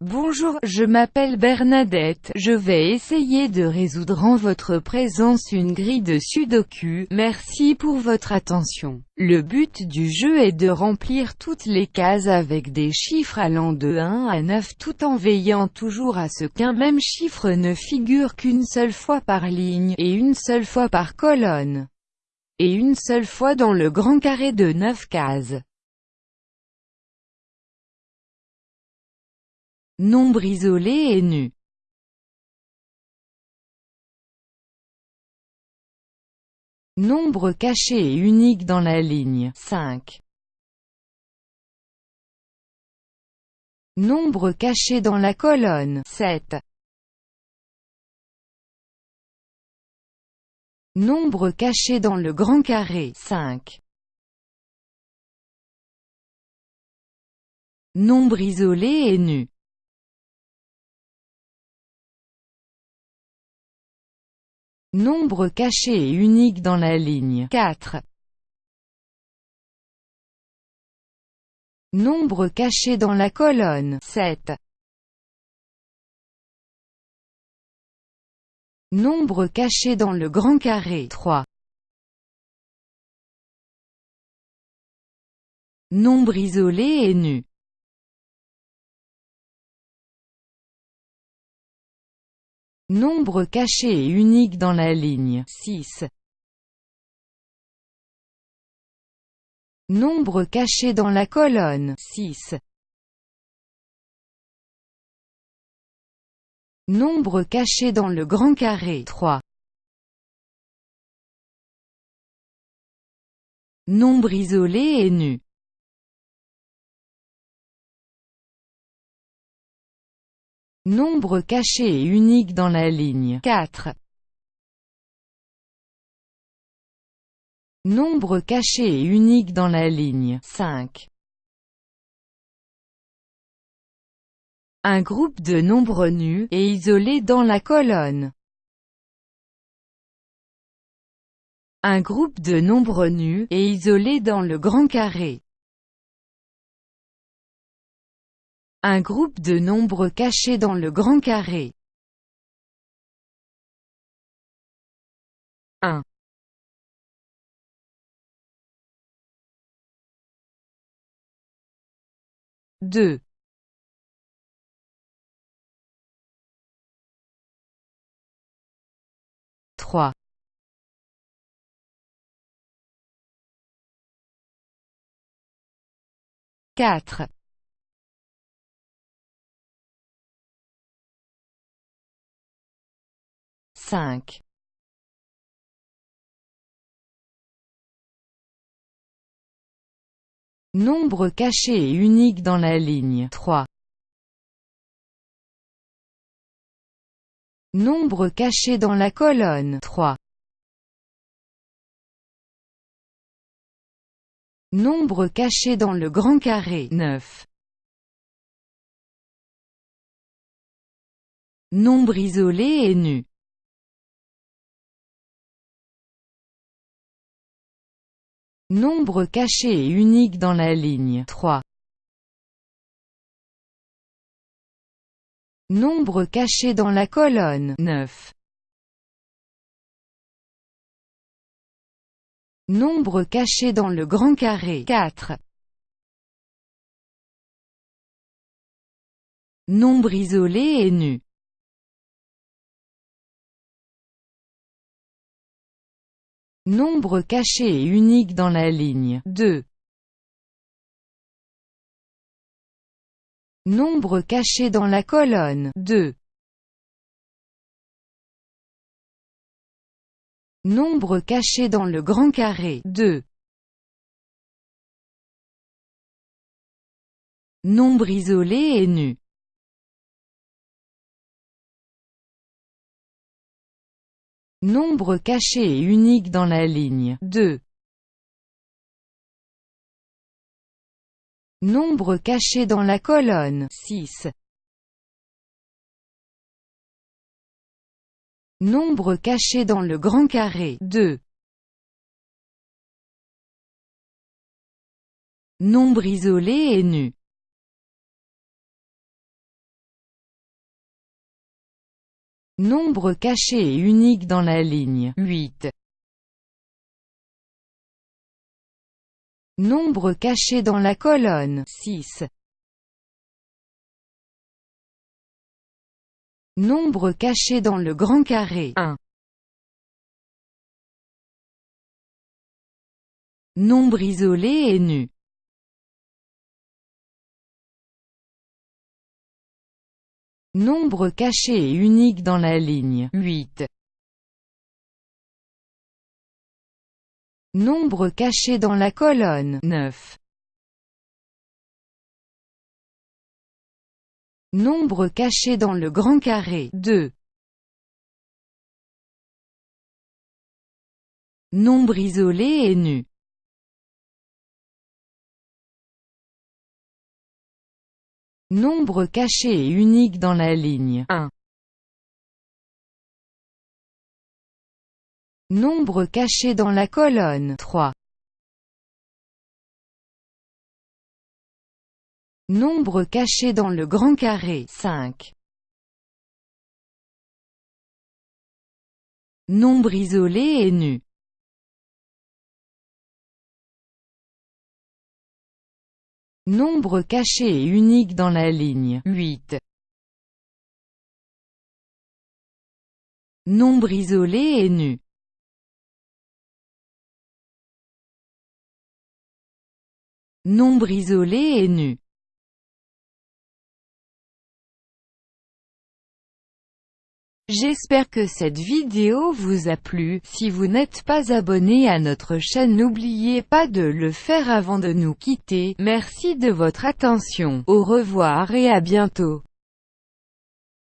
Bonjour, je m'appelle Bernadette, je vais essayer de résoudre en votre présence une grille de sudoku, merci pour votre attention. Le but du jeu est de remplir toutes les cases avec des chiffres allant de 1 à 9 tout en veillant toujours à ce qu'un même chiffre ne figure qu'une seule fois par ligne, et une seule fois par colonne, et une seule fois dans le grand carré de 9 cases. Nombre isolé et nu. Nombre caché et unique dans la ligne 5. Nombre caché dans la colonne 7. Nombre caché dans le grand carré 5. Nombre isolé et nu. Nombre caché et unique dans la ligne 4. Nombre caché dans la colonne 7. Nombre caché dans le grand carré 3. Nombre isolé et nu. Nombre caché et unique dans la ligne 6. Nombre caché dans la colonne 6. Nombre caché dans le grand carré 3. Nombre isolé et nu. Nombre caché et unique dans la ligne 4. Nombre caché et unique dans la ligne 5. Un groupe de nombres nus, et isolés dans la colonne. Un groupe de nombres nus, et isolés dans le grand carré. Un groupe de nombres cachés dans le grand carré. 1 2 3 4 5 Nombre caché et unique dans la ligne 3. Nombre caché dans la colonne 3. Nombre caché dans le grand carré 9. Nombre isolé et nu Nombre caché et unique dans la ligne 3. Nombre caché dans la colonne 9. Nombre caché dans le grand carré 4. Nombre isolé et nu Nombre caché et unique dans la ligne 2. Nombre caché dans la colonne 2. Nombre caché dans le grand carré 2. Nombre isolé et nu Nombre caché et unique dans la ligne 2. Nombre caché dans la colonne 6. Nombre caché dans le grand carré 2. Nombre isolé et nu Nombre caché et unique dans la ligne 8. Nombre caché dans la colonne 6. Nombre caché dans le grand carré 1. Nombre isolé et nu Nombre caché et unique dans la ligne 8. Nombre caché dans la colonne 9. Nombre caché dans le grand carré 2. Nombre isolé et nu Nombre caché et unique dans la ligne 1. Nombre caché dans la colonne 3. Nombre caché dans le grand carré 5. Nombre isolé et nu Nombre caché et unique dans la ligne. 8. Nombre isolé et nu. Nombre isolé et nu J'espère que cette vidéo vous a plu, si vous n'êtes pas abonné à notre chaîne n'oubliez pas de le faire avant de nous quitter, merci de votre attention, au revoir et à bientôt.